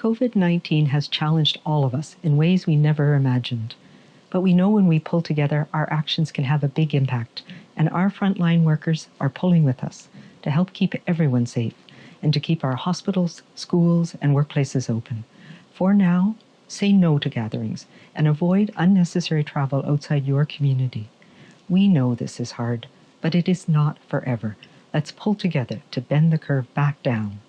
COVID 19 has challenged all of us in ways we never imagined. But we know when we pull together, our actions can have a big impact, and our frontline workers are pulling with us to help keep everyone safe and to keep our hospitals, schools, and workplaces open. For now, say no to gatherings and avoid unnecessary travel outside your community. We know this is hard, but it is not forever. Let's pull together to bend the curve back down.